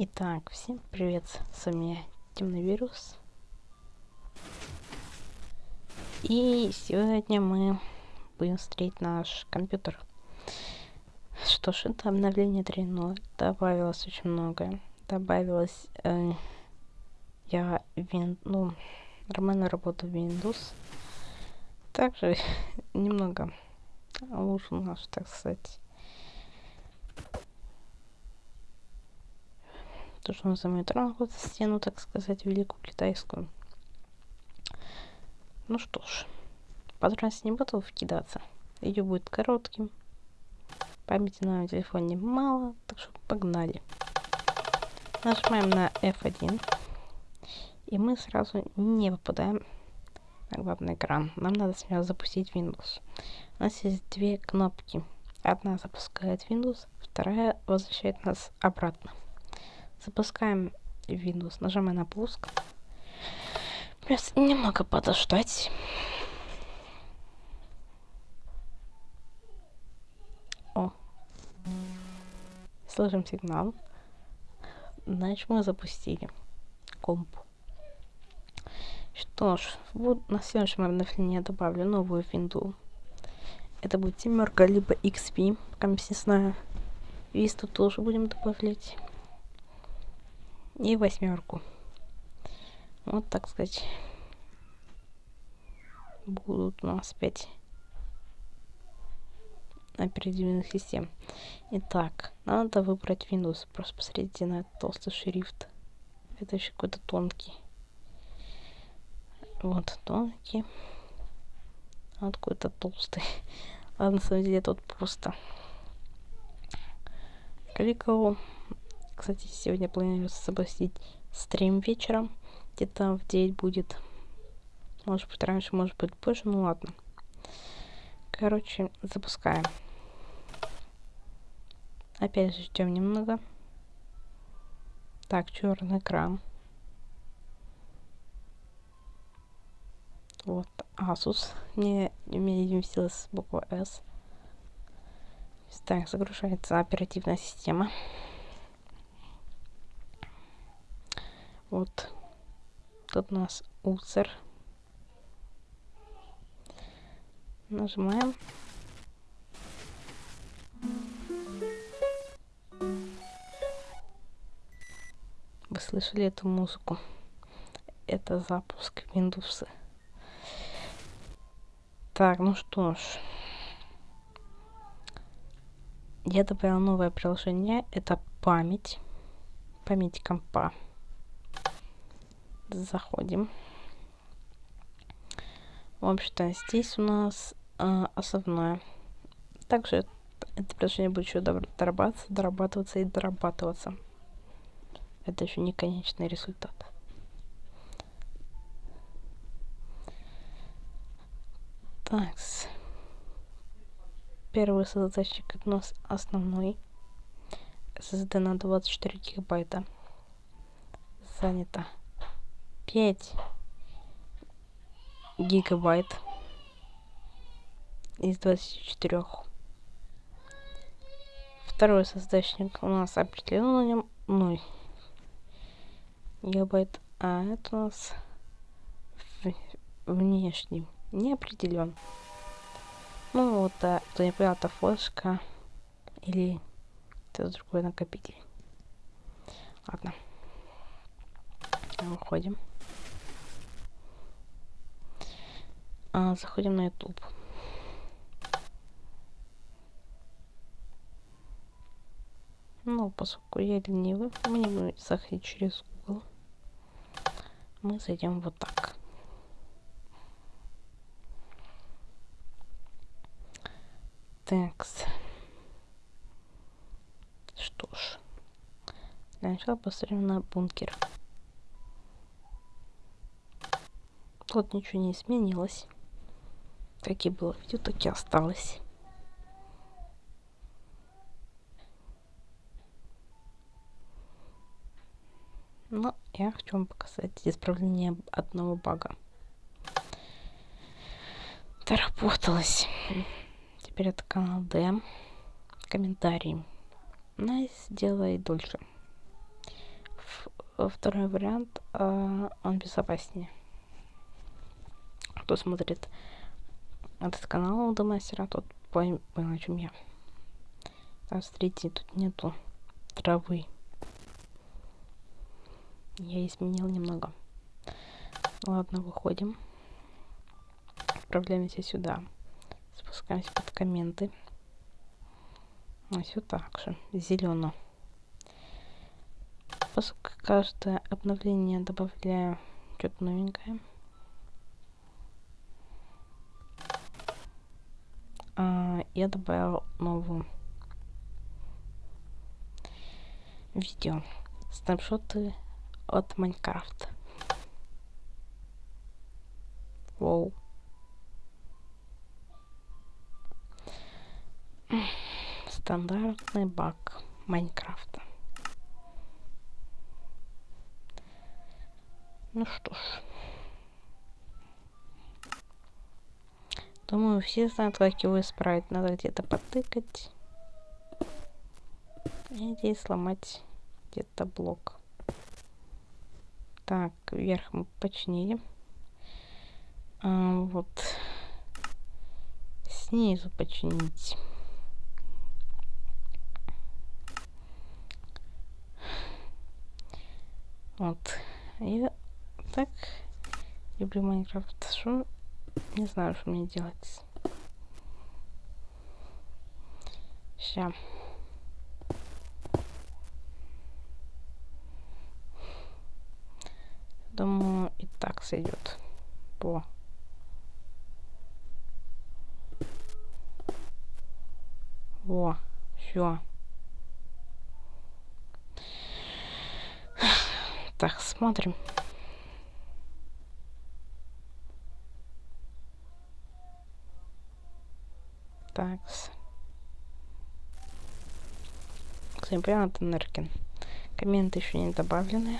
Итак, всем привет, с вами Темный Вирус. И сегодня мы будем встретить наш компьютер. Что ж, это обновление 3.0. Добавилось очень многое. Добавилось... Э, я вин... ну, нормально работаю в Windows. Также немного улучшил наш, так сказать, то, что называем тронкут стену, так сказать, великую китайскую. Ну что ж, подробности не буду вкидаться. Видео будет коротким. Памяти на телефоне мало, так что погнали. Нажимаем на F1. И мы сразу не попадаем на главный экран. Нам надо сначала запустить Windows. У нас есть две кнопки. Одна запускает Windows, вторая возвращает нас обратно. Запускаем Windows, нажимаем на пуск. Плюс немного подождать. О. Слышим сигнал. Значит, мы запустили комп. Что ж, вот на следующем обновлении я добавлю новую винду. Это будет семерка, либо XP, пока не знаю. Висту тоже будем добавлять и восьмерку. Вот, так сказать, будут у нас пять оперативных систем. Итак, надо выбрать Windows. Просто посмотрите на толстый шрифт. Это еще какой-то тонкий. Вот тонкий. Вот какой-то толстый. Ладно, на самом деле тут просто кликал кстати, сегодня планируется запустить стрим вечером. Где-то в 9 будет. Может быть раньше, может быть позже. Ну ладно. Короче, запускаем. Опять же ждем немного. Так, черный экран. Вот, Asus. Не, не вместилась буква S. Так, загружается оперативная система. Вот. Тут у нас улцер. Нажимаем. Вы слышали эту музыку? Это запуск Windows. Так, ну что ж. Я добавил новое приложение. Это память. Память компа заходим. В общем-то, здесь у нас э, основное. Также это приложение будет еще дорабатываться, дорабатываться и дорабатываться. Это еще не конечный результат. Так. Первый задатчик у нас основной. SSD на 24 гигабайта. Занято. 5 гигабайт из 24. Второй создачник у нас определен на нем 0 гигабайт, а это у нас внешний не определен. Ну вот, а, кто не понял, это флешка или это другой накопитель. Ладно. Выходим. А, заходим на YouTube. Ну, поскольку я ленивый, мы не будем заходить через Google. Мы зайдем вот так. Текст. Что ж. Для начала посмотрим на бункер. Тут ничего не изменилось. Как и было видео, так и осталось. Но я хочу вам показать исправление одного бага. Доработалось. Теперь это канал Д. Комментарии. Найс, сделай дольше. второй вариант, э, он безопаснее. Кто смотрит этот канал до мастера, тот понял, о чем я. А смотрите, тут нету травы. Я изменил немного. Ладно, выходим. Отправляемся сюда. Спускаемся под комменты. А все так же. Зелено. Поскольку каждое обновление добавляю что-то новенькое. Я добавил новую видео. Снапшоты от Майнкрафта. Воу. Стандартный баг Майнкрафта. Ну что ж. Думаю, все знают, как его исправить. Надо где-то потыкать. И здесь сломать где-то блок. Так, вверх мы починили. А, вот. Снизу починить. Вот. Я так люблю Майнкрафт. Что не знаю, что мне делать. Сейчас. Думаю, и так сойдет. По. Во, все. Так, смотрим. Так. Кстати, прямо это Неркин. Комменты еще не добавлены.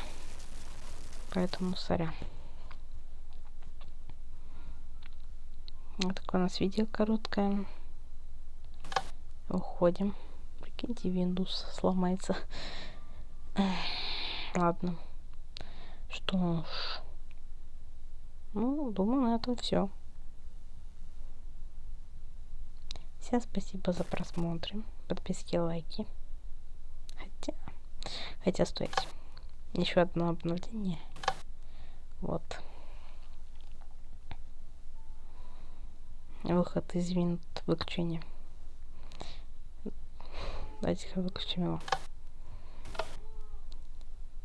Поэтому сорян. Вот такое у нас видео короткое. Уходим. Прикиньте, Windows сломается. Ладно. Что ж. Ну, думаю, на этом все. Всем спасибо за просмотр, подписки, лайки. Хотя, хотя стойте. Еще одно обновление. Вот. Выход из винт выключения. Давайте-ка выключим его.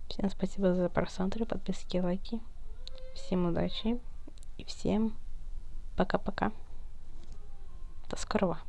Всем спасибо за просмотр, подписки, лайки. Всем удачи и всем пока-пока. До скорого.